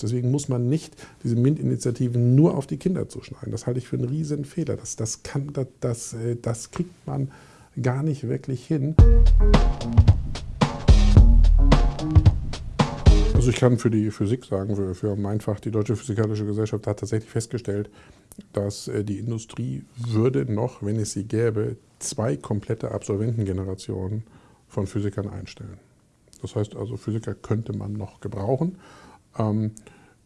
Deswegen muss man nicht diese MINT-Initiativen nur auf die Kinder zuschneiden. Das halte ich für einen riesen Fehler. Das, das, kann, das, das, äh, das kriegt man gar nicht wirklich hin. Also ich kann für die Physik sagen, für, für mein Fach, die Deutsche Physikalische Gesellschaft hat tatsächlich festgestellt, dass äh, die Industrie würde noch, wenn es sie gäbe, zwei komplette Absolventengenerationen von Physikern einstellen. Das heißt also, Physiker könnte man noch gebrauchen. Ähm,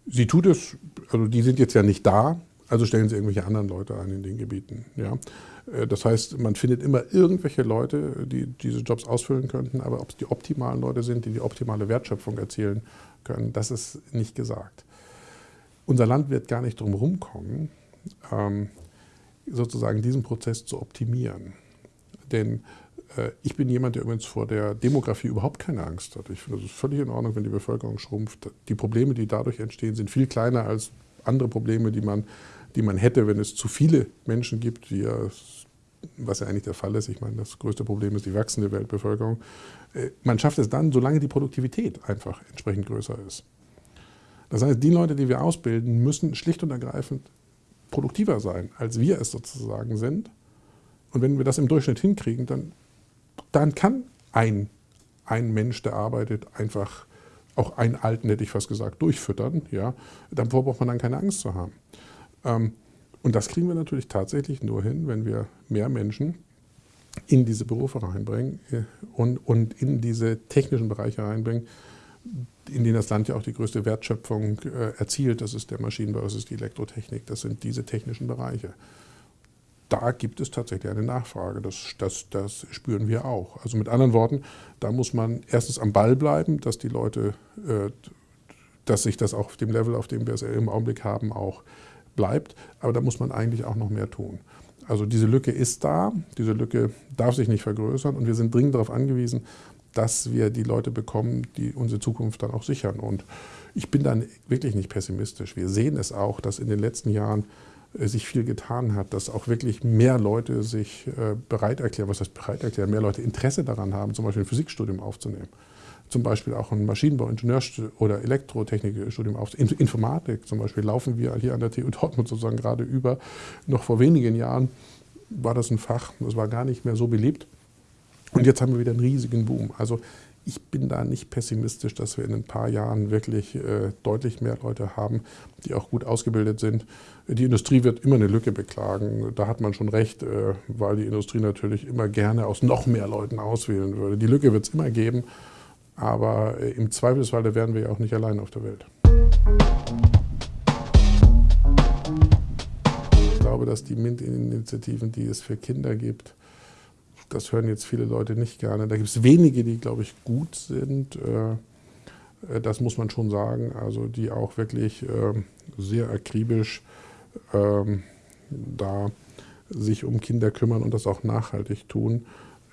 sie tut es, also die sind jetzt ja nicht da, also stellen sie irgendwelche anderen Leute ein in den Gebieten. Ja? Äh, das heißt, man findet immer irgendwelche Leute, die diese Jobs ausfüllen könnten, aber ob es die optimalen Leute sind, die die optimale Wertschöpfung erzielen können, das ist nicht gesagt. Unser Land wird gar nicht drum herum kommen, ähm, sozusagen diesen Prozess zu optimieren. Denn ich bin jemand, der übrigens vor der Demografie überhaupt keine Angst hat. Ich finde, es völlig in Ordnung, wenn die Bevölkerung schrumpft. Die Probleme, die dadurch entstehen, sind viel kleiner als andere Probleme, die man, die man hätte, wenn es zu viele Menschen gibt, die ja, was ja eigentlich der Fall ist. Ich meine, das größte Problem ist die wachsende Weltbevölkerung. Äh, man schafft es dann, solange die Produktivität einfach entsprechend größer ist. Das heißt, die Leute, die wir ausbilden, müssen schlicht und ergreifend produktiver sein, als wir es sozusagen sind. Und wenn wir das im Durchschnitt hinkriegen, dann dann kann ein, ein Mensch, der arbeitet, einfach auch einen Alten, hätte ich fast gesagt, durchfüttern. Ja? Davor braucht man dann keine Angst zu haben. Ähm, und das kriegen wir natürlich tatsächlich nur hin, wenn wir mehr Menschen in diese Berufe reinbringen äh, und, und in diese technischen Bereiche reinbringen, in denen das Land ja auch die größte Wertschöpfung äh, erzielt. Das ist der Maschinenbau, das ist die Elektrotechnik, das sind diese technischen Bereiche da gibt es tatsächlich eine Nachfrage. Das, das, das spüren wir auch. Also mit anderen Worten, da muss man erstens am Ball bleiben, dass die Leute, äh, dass sich das auf dem Level, auf dem wir es im Augenblick haben, auch bleibt. Aber da muss man eigentlich auch noch mehr tun. Also diese Lücke ist da, diese Lücke darf sich nicht vergrößern und wir sind dringend darauf angewiesen, dass wir die Leute bekommen, die unsere Zukunft dann auch sichern. Und ich bin dann wirklich nicht pessimistisch. Wir sehen es auch, dass in den letzten Jahren sich viel getan hat, dass auch wirklich mehr Leute sich äh, bereit erklären, was heißt bereit erklären, mehr Leute Interesse daran haben, zum Beispiel ein Physikstudium aufzunehmen. Zum Beispiel auch ein Maschinenbau, Ingenieurstudium oder Elektrotechnikstudium aufzunehmen. Informatik zum Beispiel laufen wir hier an der TU Dortmund sozusagen gerade über. Noch vor wenigen Jahren war das ein Fach, das war gar nicht mehr so beliebt. Und jetzt haben wir wieder einen riesigen Boom. Also ich bin da nicht pessimistisch, dass wir in ein paar Jahren wirklich äh, deutlich mehr Leute haben, die auch gut ausgebildet sind. Die Industrie wird immer eine Lücke beklagen. Da hat man schon recht, äh, weil die Industrie natürlich immer gerne aus noch mehr Leuten auswählen würde. Die Lücke wird es immer geben, aber äh, im Zweifelsfall werden wir ja auch nicht allein auf der Welt. Ich glaube, dass die MINT-Initiativen, die es für Kinder gibt, das hören jetzt viele Leute nicht gerne. Da gibt es wenige, die, glaube ich, gut sind. Äh, äh, das muss man schon sagen. Also die auch wirklich ähm, sehr akribisch ähm, da sich um Kinder kümmern und das auch nachhaltig tun.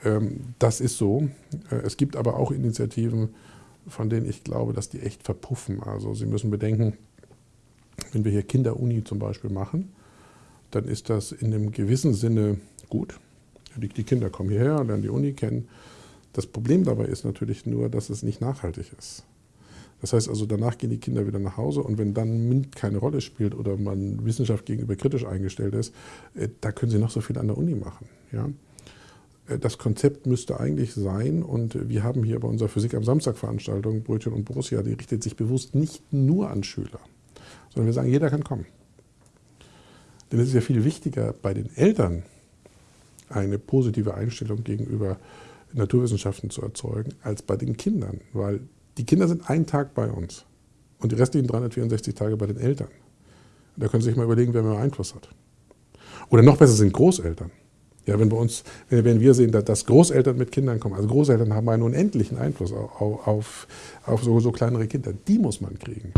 Ähm, das ist so. Äh, es gibt aber auch Initiativen, von denen ich glaube, dass die echt verpuffen. Also Sie müssen bedenken, wenn wir hier Kinderuni zum Beispiel machen, dann ist das in einem gewissen Sinne gut. Die, Kinder kommen hierher, lernen die Uni kennen. Das Problem dabei ist natürlich nur, dass es nicht nachhaltig ist. Das heißt also, danach gehen die Kinder wieder nach Hause und wenn dann MINT keine Rolle spielt oder man Wissenschaft gegenüber kritisch eingestellt ist, äh, da können sie noch so viel an der Uni machen. Ja? Äh, das Konzept müsste eigentlich sein, und wir haben hier bei unserer Physik am Samstag Veranstaltung, Brötchen und Borussia, die richtet sich bewusst nicht nur an Schüler, sondern wir sagen, jeder kann kommen. Denn es ist ja viel wichtiger bei den Eltern, eine positive Einstellung gegenüber Naturwissenschaften zu erzeugen, als bei den Kindern. Weil die Kinder sind einen Tag bei uns und die restlichen 364 Tage bei den Eltern. Da können Sie sich mal überlegen, wer mehr Einfluss hat. Oder noch besser sind Großeltern. Ja, wenn, bei uns, wenn wir sehen, dass Großeltern mit Kindern kommen, also Großeltern haben einen unendlichen Einfluss auf, auf, auf so, so kleinere Kinder, die muss man kriegen.